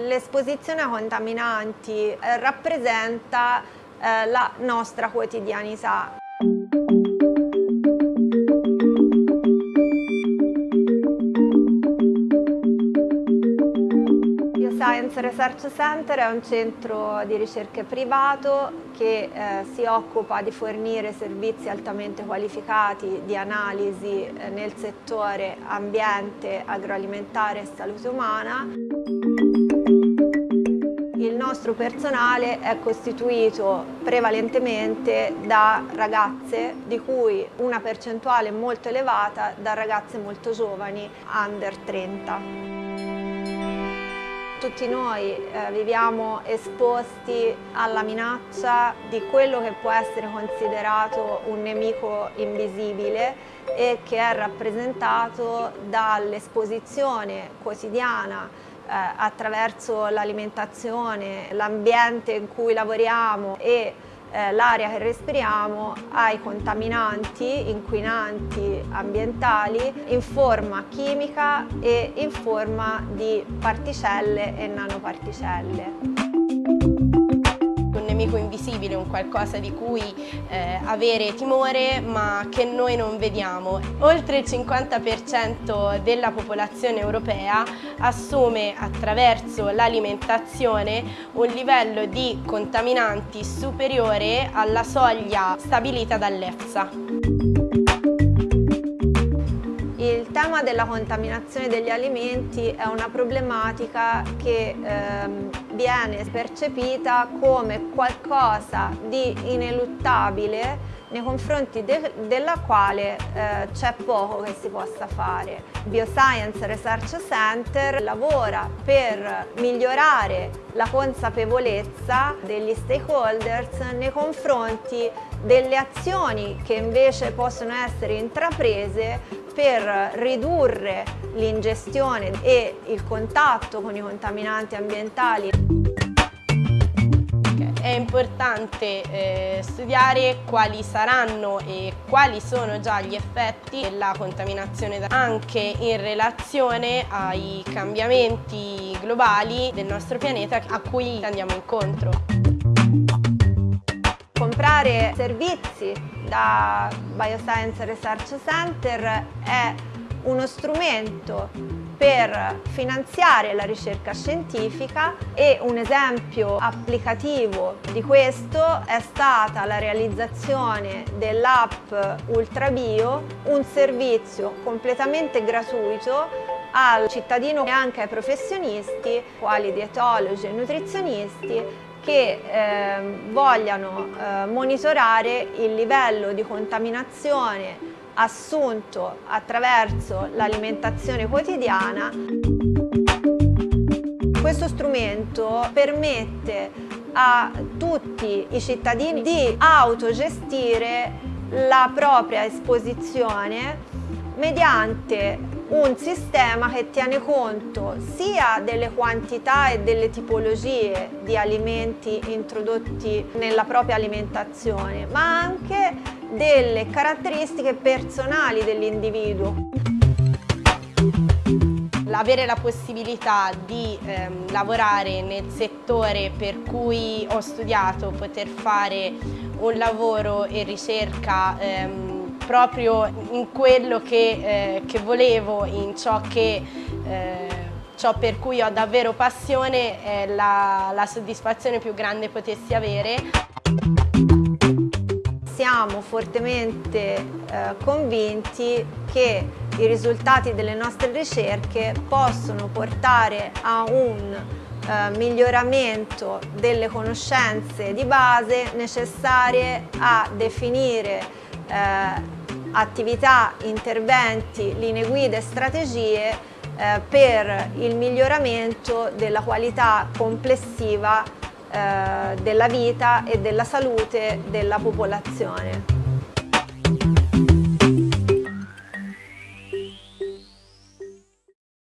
L'esposizione a contaminanti eh, rappresenta eh, la nostra quotidianità. Bioscience Research Center è un centro di ricerche privato che eh, si occupa di fornire servizi altamente qualificati di analisi eh, nel settore ambiente, agroalimentare e salute umana nostro personale è costituito prevalentemente da ragazze di cui una percentuale molto elevata da ragazze molto giovani, under 30. Tutti noi eh, viviamo esposti alla minaccia di quello che può essere considerato un nemico invisibile e che è rappresentato dall'esposizione quotidiana attraverso l'alimentazione, l'ambiente in cui lavoriamo e eh, l'aria che respiriamo ai contaminanti, inquinanti ambientali in forma chimica e in forma di particelle e nanoparticelle nemico invisibile, un qualcosa di cui eh, avere timore ma che noi non vediamo. Oltre il 50% della popolazione europea assume attraverso l'alimentazione un livello di contaminanti superiore alla soglia stabilita dall'EFSA. Il tema della contaminazione degli alimenti è una problematica che ehm, viene percepita come qualcosa di ineluttabile nei confronti de della quale eh, c'è poco che si possa fare. Bioscience Research Center lavora per migliorare la consapevolezza degli stakeholders nei confronti delle azioni che invece possono essere intraprese per ridurre l'ingestione e il contatto con i contaminanti ambientali. È importante eh, studiare quali saranno e quali sono già gli effetti della contaminazione anche in relazione ai cambiamenti globali del nostro pianeta a cui andiamo incontro. Comprare servizi da Bioscience Research Center è uno strumento per finanziare la ricerca scientifica e un esempio applicativo di questo è stata la realizzazione dell'app UltraBio, un servizio completamente gratuito al cittadino e anche ai professionisti, quali dietologi e nutrizionisti, che eh, vogliano eh, monitorare il livello di contaminazione assunto attraverso l'alimentazione quotidiana. Questo strumento permette a tutti i cittadini di autogestire la propria esposizione mediante un sistema che tiene conto sia delle quantità e delle tipologie di alimenti introdotti nella propria alimentazione, ma anche delle caratteristiche personali dell'individuo. Avere la possibilità di ehm, lavorare nel settore per cui ho studiato, poter fare un lavoro e ricerca ehm, proprio in quello che, eh, che volevo, in ciò, che, eh, ciò per cui ho davvero passione, è la, la soddisfazione più grande potessi avere. Siamo fortemente eh, convinti che i risultati delle nostre ricerche possono portare a un eh, miglioramento delle conoscenze di base necessarie a definire eh, attività, interventi, linee guida e strategie eh, per il miglioramento della qualità complessiva eh, della vita e della salute della popolazione.